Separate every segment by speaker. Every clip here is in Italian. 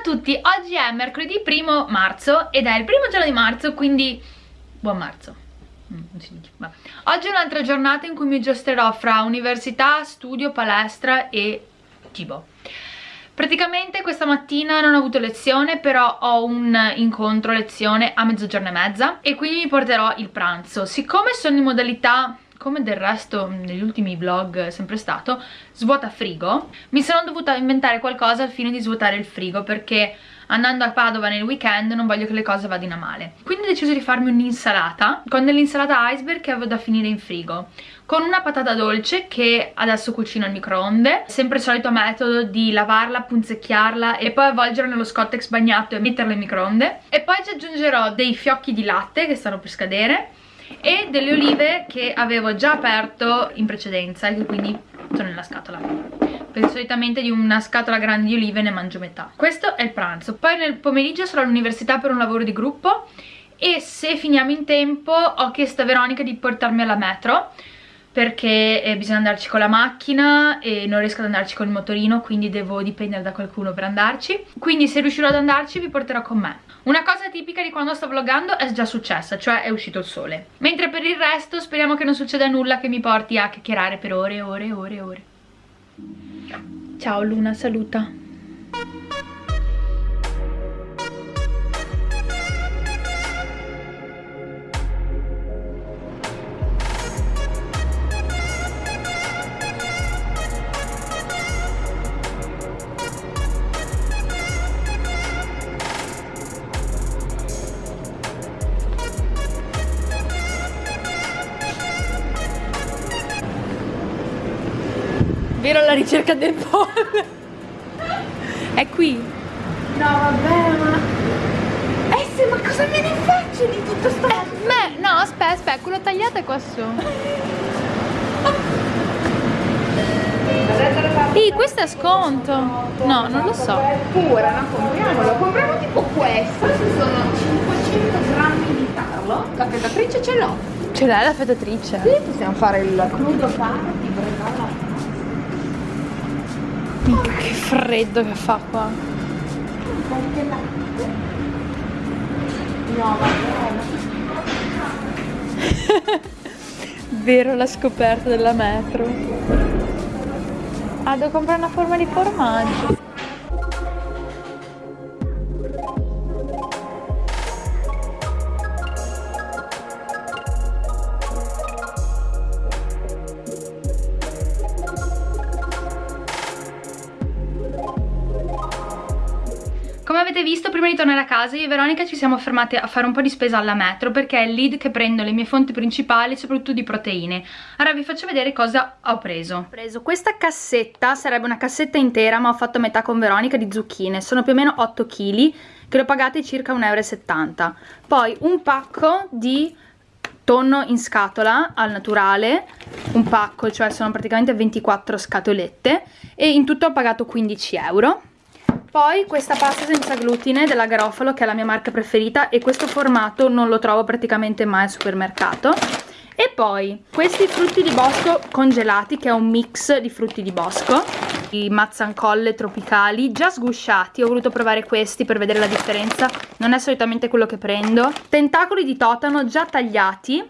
Speaker 1: a tutti, oggi è mercoledì 1 marzo ed è il primo giorno di marzo, quindi buon marzo. Mm, oggi è un'altra giornata in cui mi giosterò fra università, studio, palestra e cibo. Praticamente questa mattina non ho avuto lezione, però ho un incontro lezione a mezzogiorno e mezza e quindi mi porterò il pranzo. Siccome sono in modalità come del resto negli ultimi vlog è sempre stato, svuota frigo, mi sono dovuta inventare qualcosa al fine di svuotare il frigo perché andando a Padova nel weekend non voglio che le cose vadino a male. Quindi ho deciso di farmi un'insalata con dell'insalata iceberg che avevo da finire in frigo con una patata dolce che adesso cucino al microonde sempre il solito metodo di lavarla, punzecchiarla e poi avvolgerla nello scottex bagnato e metterla in microonde e poi ci aggiungerò dei fiocchi di latte che stanno per scadere e delle olive che avevo già aperto in precedenza e che quindi sono nella scatola. Perché solitamente di una scatola grande di olive ne mangio metà. Questo è il pranzo. Poi nel pomeriggio sarò all'università per un lavoro di gruppo e se finiamo in tempo ho chiesto a Veronica di portarmi alla metro perché eh, bisogna andarci con la macchina e non riesco ad andarci con il motorino quindi devo dipendere da qualcuno per andarci. Quindi se riuscirò ad andarci vi porterò con me una cosa tipica di quando sto vloggando è già successa cioè è uscito il sole. Mentre per il resto speriamo che non succeda nulla che mi porti a chiacchierare per ore e ore e ore e ore. Ciao Luna saluta Vero alla ricerca del pollo. È qui.
Speaker 2: No, vabbè, ma... Eh sì, ma cosa me ne faccio di tutto sto... Eh,
Speaker 1: me... No, aspetta, aspetta, quello tagliato è qua su. Sì, questo è sconto. No, non lo so.
Speaker 2: È pura, no? Compriamolo. Compriamo tipo questo. Questi sono 500 grammi di tarlo. La fettatrice ce l'ho.
Speaker 1: Ce l'hai la fettatrice?
Speaker 2: Sì, possiamo fare il crudo party,
Speaker 1: Che freddo che fa qua. Vero la scoperta della metro. Ah, devo comprare una forma di formaggio. Come avete visto prima di tornare a casa io e Veronica ci siamo fermate a fare un po' di spesa alla metro perché è lì che prendo le mie fonti principali soprattutto di proteine. Ora vi faccio vedere cosa ho preso. Ho preso questa cassetta, sarebbe una cassetta intera ma ho fatto metà con Veronica di zucchine. Sono più o meno 8 kg che l'ho pagate circa 1,70 euro Poi un pacco di tonno in scatola al naturale un pacco, cioè sono praticamente 24 scatolette e in tutto ho pagato 15 euro poi questa pasta senza glutine della Garofalo che è la mia marca preferita e questo formato non lo trovo praticamente mai al supermercato. E poi questi frutti di bosco congelati che è un mix di frutti di bosco, i mazzancolle tropicali già sgusciati, ho voluto provare questi per vedere la differenza, non è solitamente quello che prendo. Tentacoli di totano già tagliati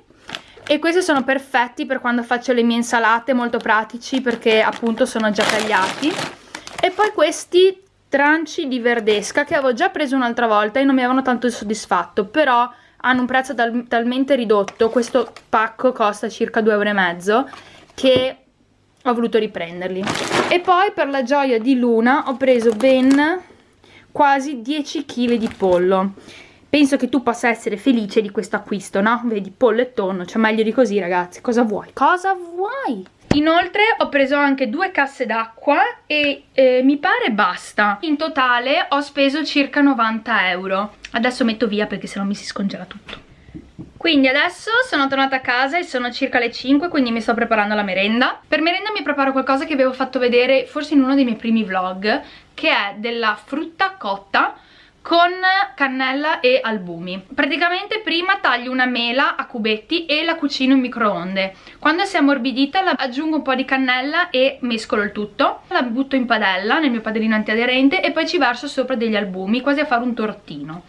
Speaker 1: e questi sono perfetti per quando faccio le mie insalate, molto pratici perché appunto sono già tagliati. E poi questi tranci di verdesca che avevo già preso un'altra volta e non mi avevano tanto soddisfatto però hanno un prezzo tal talmente ridotto questo pacco costa circa 2,5 euro che ho voluto riprenderli e poi per la gioia di Luna ho preso ben quasi 10 kg di pollo penso che tu possa essere felice di questo acquisto no? vedi pollo e tonno cioè meglio di così ragazzi cosa vuoi? cosa vuoi? Inoltre ho preso anche due casse d'acqua e eh, mi pare basta. In totale ho speso circa 90 euro. Adesso metto via perché sennò mi si scongela tutto. Quindi adesso sono tornata a casa e sono circa le 5 quindi mi sto preparando la merenda. Per merenda mi preparo qualcosa che avevo fatto vedere forse in uno dei miei primi vlog che è della frutta cotta con cannella e albumi. Praticamente prima taglio una mela a cubetti e la cucino in microonde. Quando si è ammorbidita la aggiungo un po' di cannella e mescolo il tutto. La butto in padella nel mio padellino antiaderente e poi ci verso sopra degli albumi quasi a fare un tortino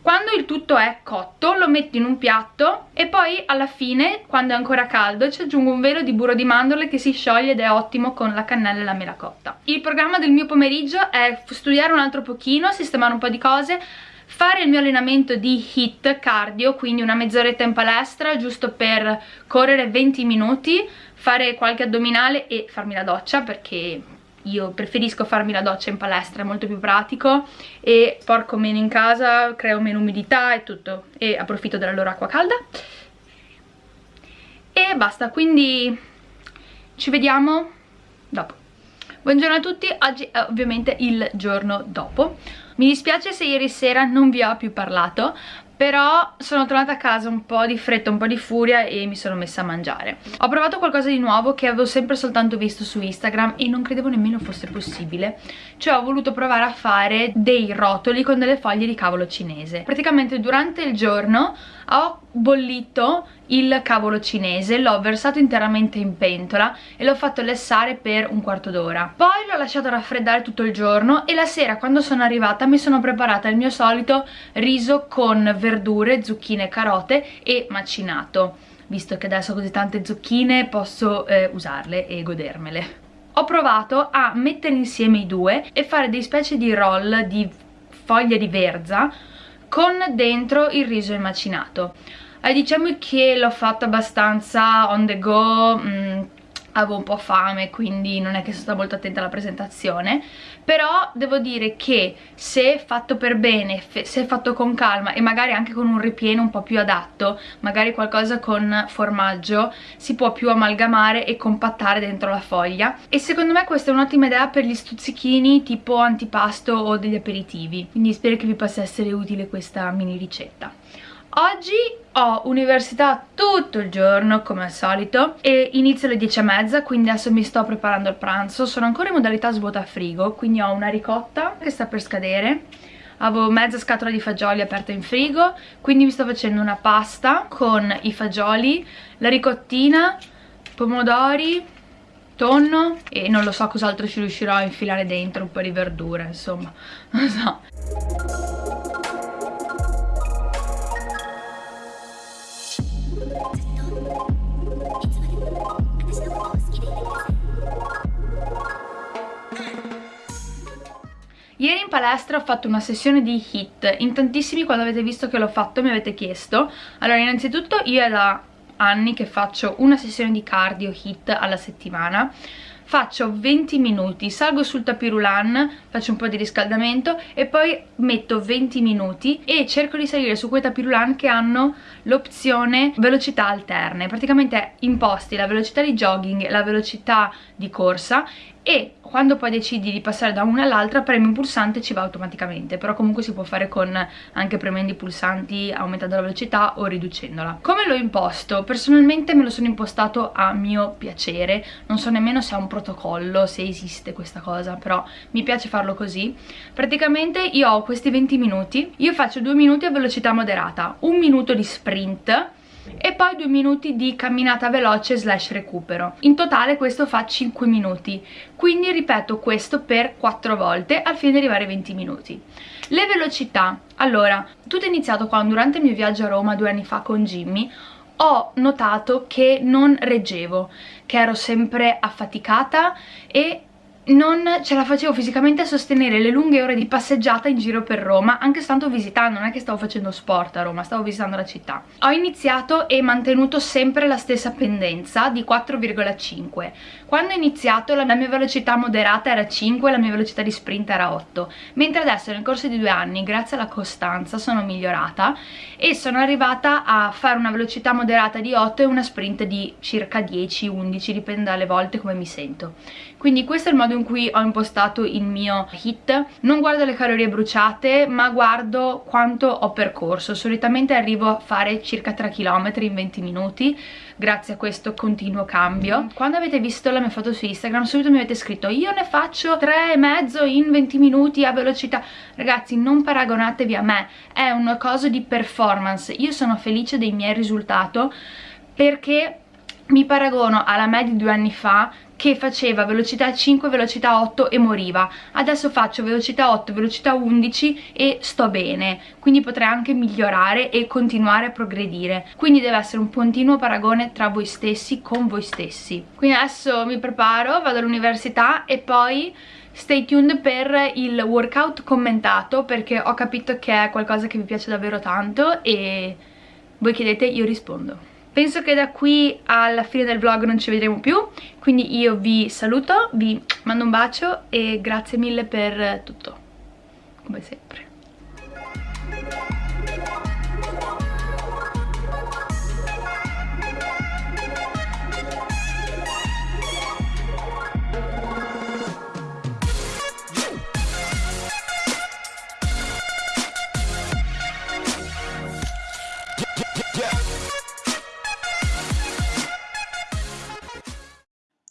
Speaker 1: quando il tutto è cotto lo metto in un piatto e poi alla fine, quando è ancora caldo, ci aggiungo un velo di burro di mandorle che si scioglie ed è ottimo con la cannella e la mela cotta. Il programma del mio pomeriggio è studiare un altro pochino, sistemare un po' di cose, fare il mio allenamento di HIT cardio, quindi una mezz'oretta in palestra giusto per correre 20 minuti, fare qualche addominale e farmi la doccia perché io preferisco farmi la doccia in palestra, è molto più pratico e porco meno in casa, creo meno umidità e tutto. E approfitto della loro acqua calda. E basta, quindi ci vediamo dopo. Buongiorno a tutti, oggi è ovviamente il giorno dopo. Mi dispiace se ieri sera non vi ho più parlato però sono tornata a casa un po' di fretta, un po' di furia e mi sono messa a mangiare. Ho provato qualcosa di nuovo che avevo sempre soltanto visto su Instagram e non credevo nemmeno fosse possibile, cioè ho voluto provare a fare dei rotoli con delle foglie di cavolo cinese. Praticamente durante il giorno ho bollito il cavolo cinese, l'ho versato interamente in pentola e l'ho fatto lessare per un quarto d'ora. Poi l'ho lasciato raffreddare tutto il giorno e la sera quando sono arrivata mi sono preparata il mio solito riso con verdure, zucchine carote e macinato. Visto che adesso ho così tante zucchine posso eh, usarle e godermele. Ho provato a mettere insieme i due e fare dei specie di roll di foglie di verza con dentro il riso macinato. Eh, diciamo che l'ho fatto abbastanza on the go mh, mm, avevo un po' fame quindi non è che sono stata molto attenta alla presentazione. Però devo dire che se fatto per bene, se fatto con calma e magari anche con un ripieno un po' più adatto magari qualcosa con formaggio si può più amalgamare e compattare dentro la foglia. E secondo me questa è un'ottima idea per gli stuzzichini tipo antipasto o degli aperitivi. Quindi spero che vi possa essere utile questa mini ricetta Oggi ho università tutto il giorno come al solito e inizio alle 10 e mezza quindi adesso mi sto preparando il pranzo. Sono ancora in modalità svuota frigo quindi ho una ricotta che sta per scadere. Avevo mezza scatola di fagioli aperta in frigo quindi mi sto facendo una pasta con i fagioli la ricottina pomodori tonno e non lo so cos'altro ci riuscirò a infilare dentro un po' di verdure insomma non lo so Ieri in palestra ho fatto una sessione di HIT, in tantissimi quando avete visto che l'ho fatto mi avete chiesto. Allora innanzitutto io è da anni che faccio una sessione di cardio HIT alla settimana. Faccio 20 minuti, salgo sul tapirulan, faccio un po' di riscaldamento e poi metto 20 minuti e cerco di salire su quei tapirulan che hanno l'opzione velocità alterne, praticamente imposti la velocità di jogging la velocità di corsa e quando poi decidi di passare da una all'altra premi un pulsante e ci va automaticamente però comunque si può fare con anche premendo i pulsanti aumentando la velocità o riducendola come l'ho imposto? personalmente me lo sono impostato a mio piacere non so nemmeno se ha un protocollo se esiste questa cosa però mi piace farlo così praticamente io ho questi 20 minuti io faccio 2 minuti a velocità moderata un minuto di sprint e poi 2 minuti di camminata veloce slash recupero. In totale questo fa 5 minuti. Quindi ripeto questo per 4 volte al fine di arrivare ai 20 minuti. Le velocità. Allora tutto è iniziato quando durante il mio viaggio a Roma due anni fa con Jimmy ho notato che non reggevo che ero sempre affaticata e non ce la facevo fisicamente a sostenere le lunghe ore di passeggiata in giro per Roma anche stando visitando, non è che stavo facendo sport a Roma, stavo visitando la città. Ho iniziato e mantenuto sempre la stessa pendenza di 4,5 quando ho iniziato la mia velocità moderata era 5 la mia velocità di sprint era 8 mentre adesso nel corso di due anni grazie alla costanza sono migliorata e sono arrivata a fare una velocità moderata di 8 e una sprint di circa 10-11 dipende dalle volte come mi sento. Quindi questo è il modo in cui ho impostato il mio hit. Non guardo le calorie bruciate ma guardo quanto ho percorso. Solitamente arrivo a fare circa 3 km in 20 minuti. Grazie a questo continuo cambio. Mm. quando avete visto la mia foto su Instagram subito mi avete scritto io ne faccio 3 e mezzo in 20 minuti a velocità. Ragazzi non paragonatevi a me. È una cosa di performance. Io sono felice dei miei risultati perché mi paragono alla me di due anni fa che faceva velocità 5, velocità 8 e moriva. Adesso faccio velocità 8, velocità 11 e sto bene, quindi potrei anche migliorare e continuare a progredire. Quindi deve essere un continuo paragone tra voi stessi, con voi stessi. Quindi adesso mi preparo, vado all'università e poi stay tuned per il workout commentato perché ho capito che è qualcosa che vi piace davvero tanto e voi chiedete, io rispondo. Penso che da qui alla fine del vlog non ci vedremo più, quindi io vi saluto, vi mando un bacio e grazie mille per tutto, come sempre.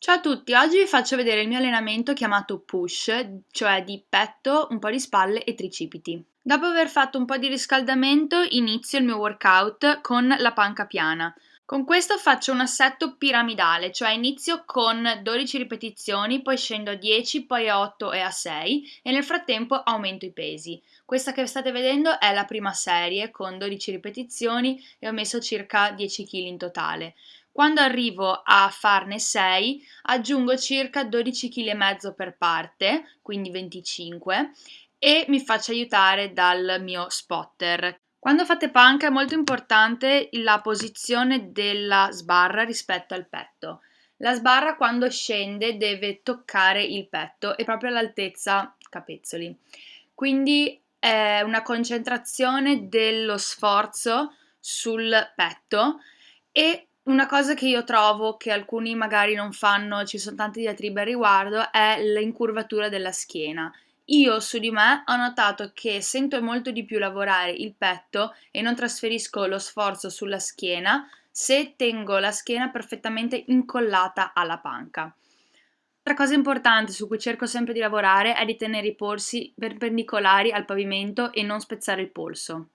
Speaker 1: Ciao a tutti, oggi vi faccio vedere il mio allenamento chiamato push, cioè di petto, un po' di spalle e tricipiti. Dopo aver fatto un po' di riscaldamento inizio il mio workout con la panca piana. Con questo faccio un assetto piramidale, cioè inizio con 12 ripetizioni, poi scendo a 10, poi a 8 e a 6 e nel frattempo aumento i pesi. Questa che state vedendo è la prima serie con 12 ripetizioni e ho messo circa 10 kg in totale. Quando arrivo a farne 6 aggiungo circa 12 kg per parte, quindi 25 e mi faccio aiutare dal mio spotter. Quando fate panca è molto importante la posizione della sbarra rispetto al petto. La sbarra quando scende deve toccare il petto e proprio all'altezza capezzoli. Quindi è una concentrazione dello sforzo sul petto e una cosa che io trovo che alcuni magari non fanno, ci sono tanti diatribe al riguardo, è l'incurvatura della schiena. Io su di me ho notato che sento molto di più lavorare il petto e non trasferisco lo sforzo sulla schiena se tengo la schiena perfettamente incollata alla panca. Altra cosa importante su cui cerco sempre di lavorare è di tenere i polsi perpendicolari al pavimento e non spezzare il polso.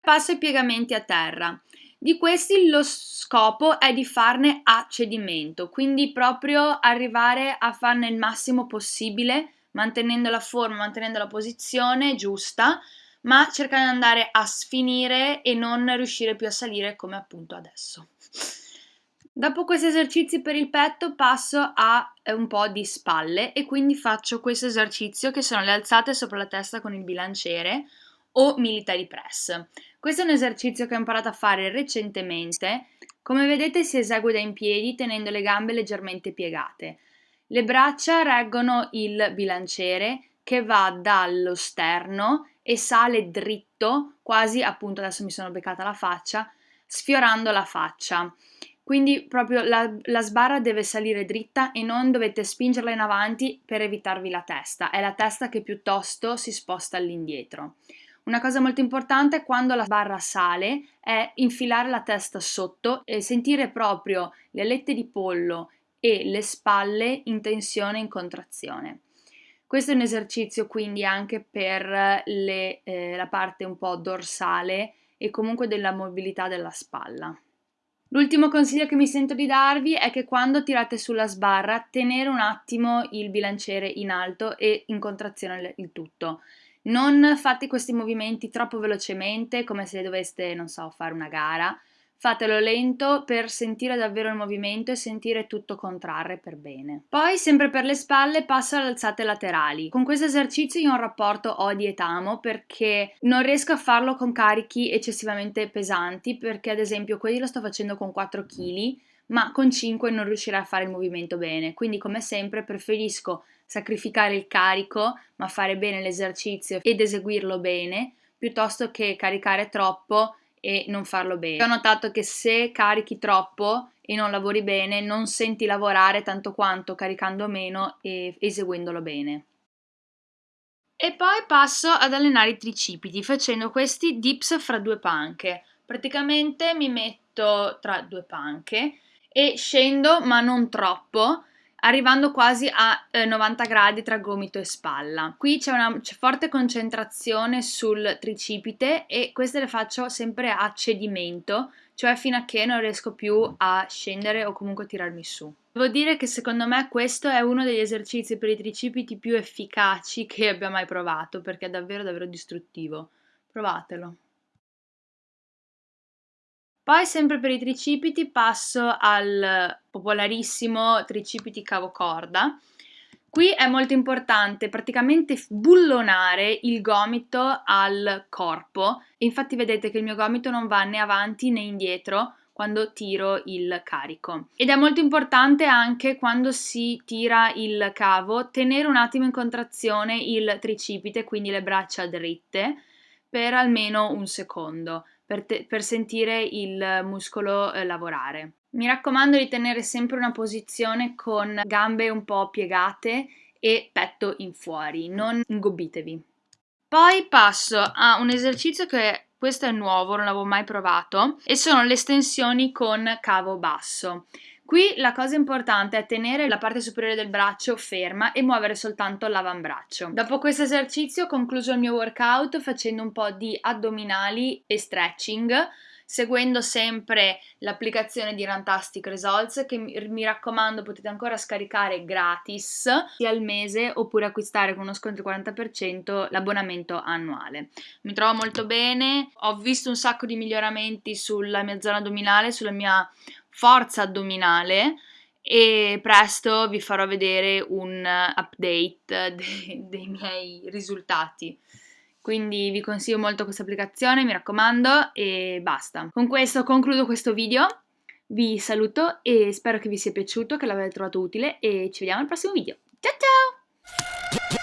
Speaker 1: Passo ai piegamenti a terra. Di questi lo scopo è di farne a cedimento, quindi proprio arrivare a farne il massimo possibile, mantenendo la forma, mantenendo la posizione giusta, ma cercando di andare a sfinire e non riuscire più a salire come appunto adesso. Dopo questi esercizi per il petto passo a eh, un po' di spalle e quindi faccio questo esercizio che sono le alzate sopra la testa con il bilanciere o military press. Questo è un esercizio che ho imparato a fare recentemente. Come vedete si esegue da in piedi tenendo le gambe leggermente piegate. Le braccia reggono il bilanciere che va dallo sterno e sale dritto, quasi appunto adesso mi sono beccata la faccia, sfiorando la faccia. Quindi proprio la, la, sbarra deve salire dritta e non dovete spingerla in avanti per evitarvi la testa, è la testa che piuttosto si sposta all'indietro. Una cosa molto importante quando la barra sale è infilare la testa sotto e sentire proprio le alette di pollo e le spalle in tensione e in contrazione. Questo è un esercizio quindi anche per le, eh, la parte un po' dorsale e comunque della mobilità della spalla. L'ultimo consiglio che mi sento di darvi è che quando tirate sulla sbarra tenere un attimo il bilanciere in alto e in contrazione il tutto. Non fate questi movimenti troppo velocemente, come se doveste, non so, fare una gara. Fatelo lento per sentire davvero il movimento e sentire tutto contrarre per bene. Poi, sempre per le spalle, passo alle alzate laterali. Con questo esercizio io ho un rapporto odi et amo perché non riesco a farlo con carichi eccessivamente pesanti perché ad esempio quelli lo sto facendo con 4 kg ma con 5 non riuscirei a fare il movimento bene. Quindi come sempre preferisco sacrificare il carico, ma fare bene l'esercizio ed eseguirlo bene, piuttosto che caricare troppo e non farlo bene. Ho notato che se carichi troppo e non lavori bene, non senti lavorare tanto quanto caricando meno e eseguendolo bene. E poi passo ad allenare i tricipiti facendo questi dips fra due panche. Praticamente mi metto tra due panche e scendo ma non troppo arrivando quasi a eh, 90 gradi tra gomito e spalla. Qui c'è una c'è forte concentrazione sul tricipite e queste le faccio sempre a cedimento, cioè fino a che non riesco più a scendere o comunque tirarmi su. Devo dire che secondo me questo è uno degli esercizi per i tricipiti più efficaci che abbia mai provato perché è davvero davvero distruttivo. Provatelo. Poi sempre per i tricipiti passo al popolarissimo tricipiti cavo corda. Qui è molto importante praticamente bullonare il gomito al corpo, infatti vedete che il mio gomito non va né avanti né indietro quando tiro il carico. Ed è molto importante anche quando si tira il cavo tenere un attimo in contrazione il tricipite, quindi le braccia dritte, per almeno un secondo per, te, per sentire il muscolo eh, lavorare. Mi raccomando di tenere sempre una posizione con gambe un po' piegate e petto in fuori, non ingobbitevi. Poi passo a un esercizio che questo è nuovo, non l'avevo mai provato, e sono le estensioni con cavo basso. Qui la cosa importante è tenere la parte superiore del braccio ferma e muovere soltanto l'avambraccio. Dopo questo esercizio ho concluso il mio workout facendo un po' di addominali e stretching seguendo sempre l'applicazione di Rantastic Results che mi raccomando potete ancora scaricare gratis sia al mese oppure acquistare con uno sconto del 40% l'abbonamento annuale. Mi trovo molto bene, ho visto un sacco di miglioramenti sulla mia zona addominale, sulla mia forza addominale e presto vi farò vedere un update de- dei miei risultati. Quindi vi consiglio molto questa applicazione, mi raccomando, e basta. Con questo concludo questo video, vi saluto e spero che vi sia piaciuto, che l'abbiate trovato utile e ci vediamo al prossimo video. Ciao ciao!